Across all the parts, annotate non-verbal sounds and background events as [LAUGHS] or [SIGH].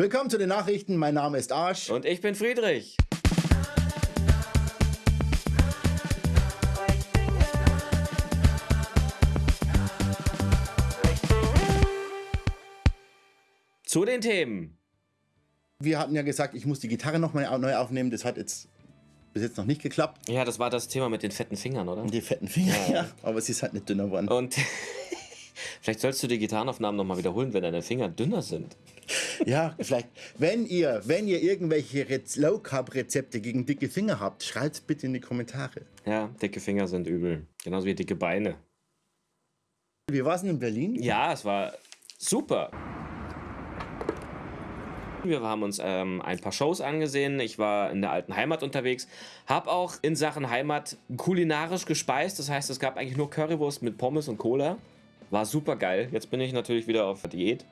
Willkommen zu den Nachrichten. Mein Name ist Arsch. Und ich bin Friedrich. Zu den Themen. Wir hatten ja gesagt, ich muss die Gitarre nochmal neu aufnehmen. Das hat jetzt bis jetzt noch nicht geklappt. Ja, das war das Thema mit den fetten Fingern, oder? Die fetten Finger, ja. ja. Aber sie ist halt nicht dünner geworden. Und [LAUGHS] vielleicht sollst du die Gitarrenaufnahmen nochmal wiederholen, wenn deine Finger dünner sind. Ja, vielleicht. Wenn ihr, wenn ihr irgendwelche Low Carb Rezepte gegen dicke Finger habt, schreibt bitte in die Kommentare. Ja, dicke Finger sind übel. Genauso wie dicke Beine. Wie war es in Berlin? Ja, es war super. Wir haben uns ähm, ein paar Shows angesehen. Ich war in der alten Heimat unterwegs. Habe auch in Sachen Heimat kulinarisch gespeist. Das heißt, es gab eigentlich nur Currywurst mit Pommes und Cola. War super geil. Jetzt bin ich natürlich wieder auf Diät.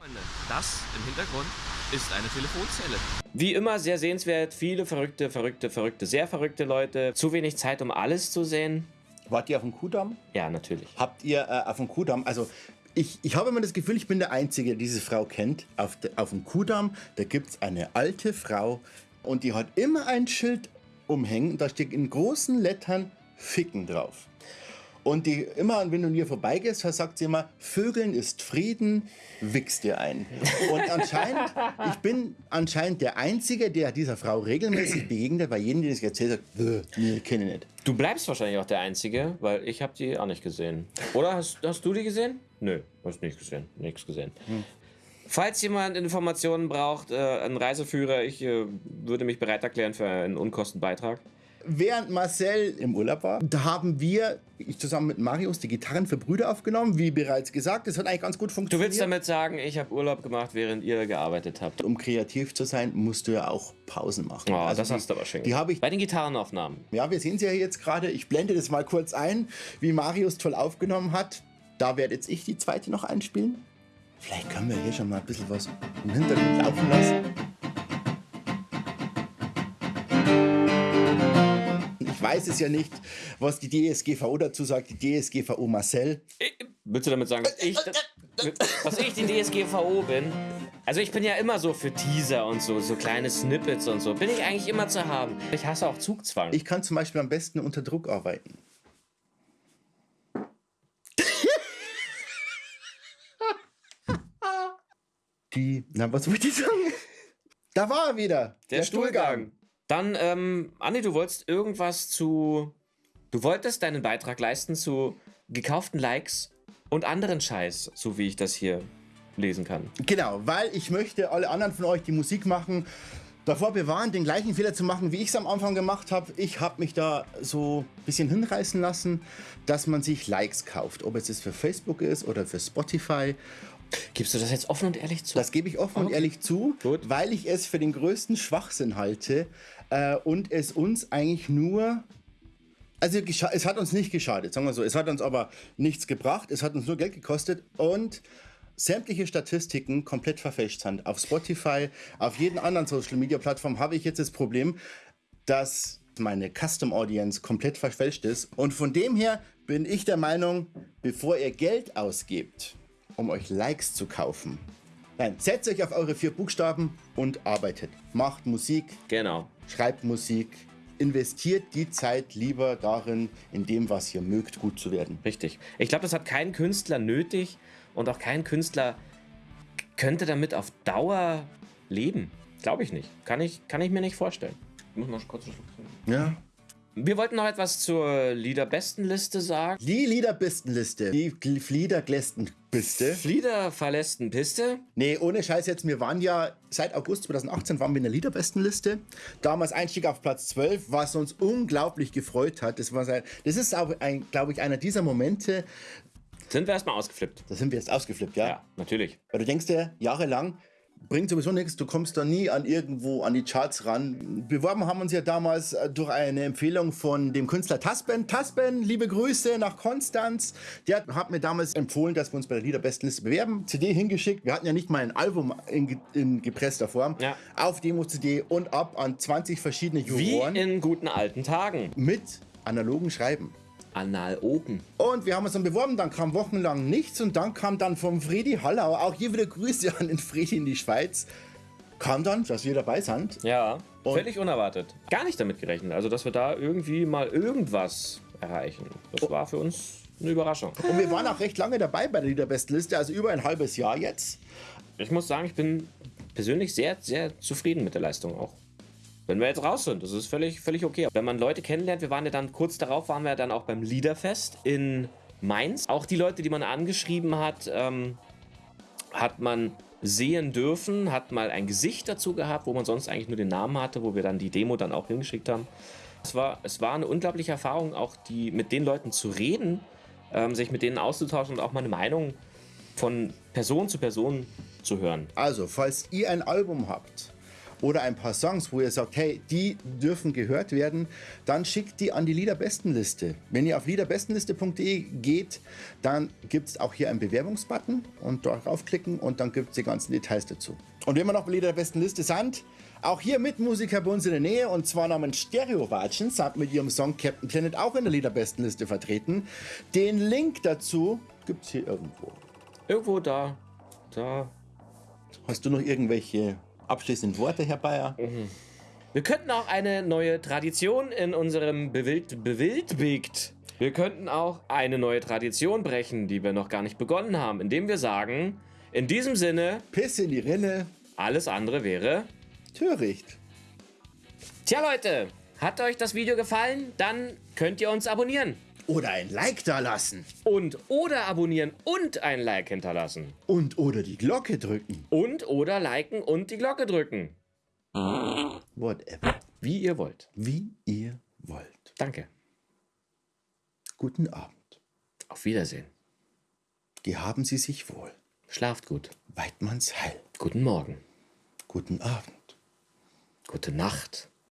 Das im Hintergrund ist eine Telefonzelle. Wie immer sehr sehenswert. Viele verrückte, verrückte, verrückte, sehr verrückte Leute. Zu wenig Zeit, um alles zu sehen. Wart ihr auf dem Kudamm? Ja, natürlich. Habt ihr äh, auf dem Kudamm, also ich, ich habe immer das Gefühl, ich bin der Einzige, der diese Frau kennt. Auf, de, auf dem Kudamm, da gibt es eine alte Frau und die hat immer ein Schild umhängen. Da steht in großen Lettern Ficken drauf. Und die immer, wenn du hier vorbeigehst, sagt sie immer, Vögeln ist Frieden, wichst dir ein. Und anscheinend, ich bin anscheinend der Einzige, der dieser Frau regelmäßig begegnet, weil jeden, der das erzählt hat, nee, kenne ich nicht. Du bleibst wahrscheinlich auch der Einzige, weil ich habe die auch nicht gesehen. Oder hast, hast du die gesehen? Nö, hast nicht gesehen. Nichts gesehen. Hm. Falls jemand Informationen braucht, äh, ein Reiseführer, ich äh, würde mich bereit erklären für einen Unkostenbeitrag. Während Marcel im Urlaub war, da haben wir ich zusammen mit Marius die Gitarren für Brüder aufgenommen, wie bereits gesagt. Das hat eigentlich ganz gut funktioniert. Du willst damit sagen, ich habe Urlaub gemacht, während ihr gearbeitet habt? Um kreativ zu sein, musst du ja auch Pausen machen. Oh, also das die, hast du aber schön. Die habe ich bei den Gitarrenaufnahmen. Ja, wir sehen sie ja jetzt gerade. Ich blende das mal kurz ein, wie Marius toll aufgenommen hat. Da werde jetzt ich die zweite noch einspielen. Vielleicht können wir hier schon mal ein bisschen was im Hintergrund laufen lassen. Weiß es ja nicht, was die DSGVO dazu sagt, die DSGVO Marcel. Willst du damit sagen, dass ich, dass ich die DSGVO bin? Also ich bin ja immer so für Teaser und so, so kleine Snippets und so. Bin ich eigentlich immer zu haben. Ich hasse auch Zugzwang. Ich kann zum Beispiel am besten unter Druck arbeiten. [LAUGHS] die, na was wollte ich sagen? Da war er wieder. Der, der Stuhlgang. Stuhlgang. Dann, ähm, Andi, du wolltest irgendwas zu. Du wolltest deinen Beitrag leisten zu gekauften Likes und anderen Scheiß, so wie ich das hier lesen kann. Genau, weil ich möchte alle anderen von euch, die Musik machen, davor bewahren, den gleichen Fehler zu machen, wie ich es am Anfang gemacht habe. Ich habe mich da so ein bisschen hinreißen lassen, dass man sich Likes kauft. Ob es jetzt für Facebook ist oder für Spotify Gibst du das jetzt offen und ehrlich zu? Das gebe ich offen okay. und ehrlich zu, Gut. weil ich es für den größten Schwachsinn halte äh, und es uns eigentlich nur also es hat uns nicht geschadet, sagen wir so. Es hat uns aber nichts gebracht, es hat uns nur Geld gekostet und sämtliche Statistiken komplett verfälscht sind. Auf Spotify, auf jeden anderen Social Media Plattform habe ich jetzt das Problem, dass meine Custom Audience komplett verfälscht ist. Und von dem her bin ich der Meinung, bevor ihr Geld ausgebt, um euch Likes zu kaufen. Nein, setzt euch auf eure vier Buchstaben und arbeitet. Macht Musik. Genau. Schreibt Musik. Investiert die Zeit lieber darin, in dem, was ihr mögt, gut zu werden. Richtig. Ich glaube, das hat kein Künstler nötig und auch kein Künstler könnte damit auf Dauer leben. Glaube ich nicht. Kann ich, kann ich mir nicht vorstellen. Ich muss mal kurz Ja. Wir wollten noch etwas zur Liederbestenliste sagen. Die Liederbestenliste. Die Fliederglästenpiste. Fliederverlästenpiste? Nee, ohne Scheiß jetzt. Wir waren ja seit August 2018 waren wir in der Liederbestenliste. Damals Einstieg auf Platz 12, was uns unglaublich gefreut hat. Das, war sein, das ist auch, glaube ich, einer dieser Momente. Sind wir erstmal ausgeflippt? Da sind wir jetzt ausgeflippt, ja? Ja, natürlich. Weil du denkst dir jahrelang, bringt sowieso nichts, du kommst da nie an irgendwo an die Charts ran. Beworben haben uns ja damals äh, durch eine Empfehlung von dem Künstler Tasben. Tasben, liebe Grüße nach Konstanz. Der hat mir damals empfohlen, dass wir uns bei der Liederbestenliste bewerben. CD hingeschickt. Wir hatten ja nicht mal ein Album in, in gepresster Form. Ja. Auf Demo-CD und ab an 20 verschiedene Juroren. Wie in guten alten Tagen. Mit analogen Schreiben. Analogen. Und wir haben uns dann beworben, dann kam wochenlang nichts und dann kam dann vom Freddy Hallau, auch hier wieder Grüße an den Freddy in die Schweiz, kam dann, dass wir dabei sind. Ja, Und- völlig unerwartet. Gar nicht damit gerechnet. Also, dass wir da irgendwie mal irgendwas erreichen. Das war für uns eine Überraschung. Und wir waren auch recht lange dabei bei der Liederbestenliste, also über ein halbes Jahr jetzt. Ich muss sagen, ich bin persönlich sehr, sehr zufrieden mit der Leistung auch. Wenn wir jetzt raus sind, das ist völlig, völlig okay. Wenn man Leute kennenlernt, wir waren ja dann kurz darauf, waren wir dann auch beim Liederfest in Mainz. Auch die Leute, die man angeschrieben hat, ähm, hat man sehen dürfen, hat mal ein Gesicht dazu gehabt, wo man sonst eigentlich nur den Namen hatte, wo wir dann die Demo dann auch hingeschickt haben. Es war, es war eine unglaubliche Erfahrung, auch die, mit den Leuten zu reden, ähm, sich mit denen auszutauschen und auch mal eine Meinung von Person zu Person zu hören. Also, falls ihr ein Album habt oder ein paar Songs, wo ihr sagt, hey, die dürfen gehört werden, dann schickt die an die Liederbestenliste. Wenn ihr auf liederbestenliste.de geht, dann gibt es auch hier einen Bewerbungsbutton und darauf klicken und dann gibt es die ganzen Details dazu. Und wenn wir noch bei Liederbestenliste sind, auch hier mit Musiker bei uns in der Nähe und zwar namens Stereowatschen, sind mit ihrem Song Captain Planet auch in der Liederbestenliste vertreten. Den Link dazu gibt es hier irgendwo. Irgendwo da, da. Hast du noch irgendwelche abschließenden Worte, Herr Bayer? Wir könnten auch eine neue Tradition in unserem Bewild, Bewildbigt. Wir könnten auch eine neue Tradition brechen, die wir noch gar nicht begonnen haben, indem wir sagen, in diesem Sinne, Piss in die Rinne, alles andere wäre. töricht. Tja Leute, hat euch das Video gefallen? Dann könnt ihr uns abonnieren. Oder ein Like da lassen. Und oder abonnieren und ein Like hinterlassen. Und oder die Glocke drücken. Und oder liken und die Glocke drücken. Whatever. Wie ihr wollt. Wie ihr wollt. Danke. Guten Abend. Auf Wiedersehen. Gehaben Sie sich wohl. Schlaft gut. Weidmanns Heil. Guten Morgen. Guten Abend. Gute Nacht.